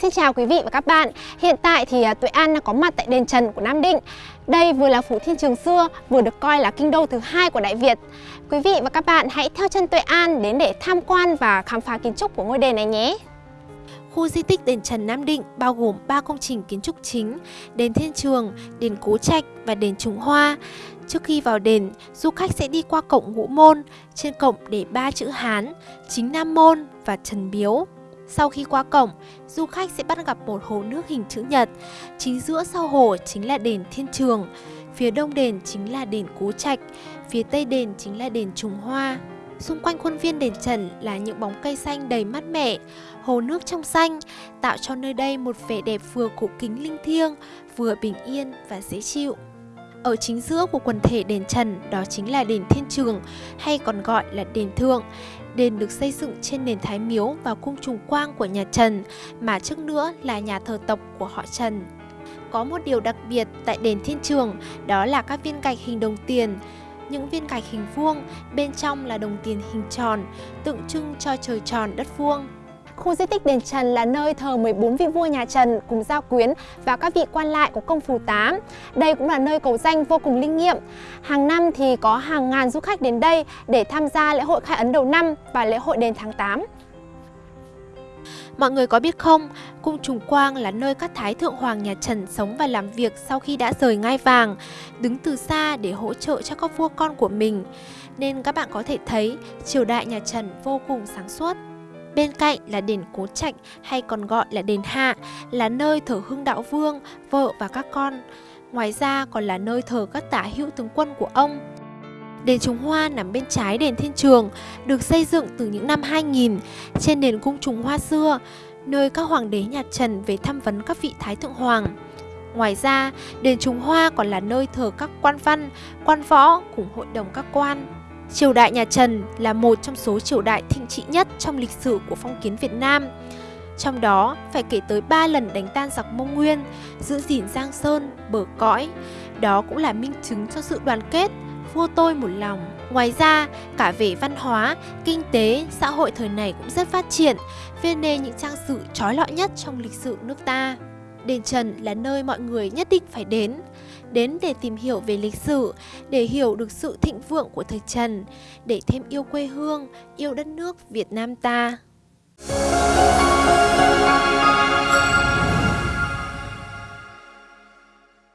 Xin chào quý vị và các bạn. Hiện tại thì à, Tuệ An đang có mặt tại đền Trần của Nam Định. Đây vừa là phủ thiên trường xưa, vừa được coi là kinh đô thứ hai của Đại Việt. Quý vị và các bạn hãy theo chân Tuệ An đến để tham quan và khám phá kiến trúc của ngôi đền này nhé. Khu di tích đền Trần Nam Định bao gồm 3 công trình kiến trúc chính, đền Thiên Trường, đền Cố Trạch và đền Trùng Hoa. Trước khi vào đền, du khách sẽ đi qua cổng ngũ môn, trên cổng để ba chữ Hán, chính Nam Môn và Trần Biếu. Sau khi qua cổng, du khách sẽ bắt gặp một hồ nước hình chữ nhật. Chính giữa sau hồ chính là đền Thiên Trường, phía đông đền chính là đền Cố Trạch, phía tây đền chính là đền Trùng Hoa. Xung quanh khuôn viên đền Trần là những bóng cây xanh đầy mát mẻ, hồ nước trong xanh, tạo cho nơi đây một vẻ đẹp vừa cổ kính linh thiêng, vừa bình yên và dễ chịu. Ở chính giữa của quần thể đền Trần đó chính là đền Thiên Trường hay còn gọi là đền Thượng. Đền được xây dựng trên nền Thái Miếu và cung trùng quang của nhà Trần, mà trước nữa là nhà thờ tộc của họ Trần. Có một điều đặc biệt tại đền Thiên Trường, đó là các viên gạch hình đồng tiền. Những viên gạch hình vuông, bên trong là đồng tiền hình tròn, tượng trưng cho trời tròn đất vuông. Khu di tích đền Trần là nơi thờ 14 vị vua nhà Trần cùng gia quyến và các vị quan lại của công phủ tám. Đây cũng là nơi cầu danh vô cùng linh nghiệm. Hàng năm thì có hàng ngàn du khách đến đây để tham gia lễ hội khai ấn đầu năm và lễ hội đền tháng 8. Mọi người có biết không, cung Trùng Quang là nơi các thái thượng hoàng nhà Trần sống và làm việc sau khi đã rời ngai vàng, đứng từ xa để hỗ trợ cho các vua con của mình. Nên các bạn có thể thấy triều đại nhà Trần vô cùng sáng suốt. Bên cạnh là đền Cố Trạch hay còn gọi là đền Hạ, là nơi thờ Hưng Đạo Vương, vợ và các con. Ngoài ra còn là nơi thờ các tả hữu tướng quân của ông. Đền Trùng Hoa nằm bên trái đền Thiên Trường, được xây dựng từ những năm 2000 trên nền cung Trùng Hoa xưa, nơi các hoàng đế nhà Trần về thăm vấn các vị thái thượng hoàng. Ngoài ra, đền Trùng Hoa còn là nơi thờ các quan văn, quan võ cùng hội đồng các quan. Triều đại nhà Trần là một trong số triều đại thịnh trị nhất trong lịch sử của phong kiến Việt Nam. Trong đó phải kể tới 3 lần đánh tan giặc Mông Nguyên, giữ gìn Giang Sơn, bờ cõi. Đó cũng là minh chứng cho sự đoàn kết, vua tôi một lòng. Ngoài ra, cả về văn hóa, kinh tế, xã hội thời này cũng rất phát triển, viên nên những trang sử trói lọi nhất trong lịch sử nước ta. Đền Trần là nơi mọi người nhất định phải đến, đến để tìm hiểu về lịch sử, để hiểu được sự thịnh vượng của thời Trần, để thêm yêu quê hương, yêu đất nước Việt Nam ta.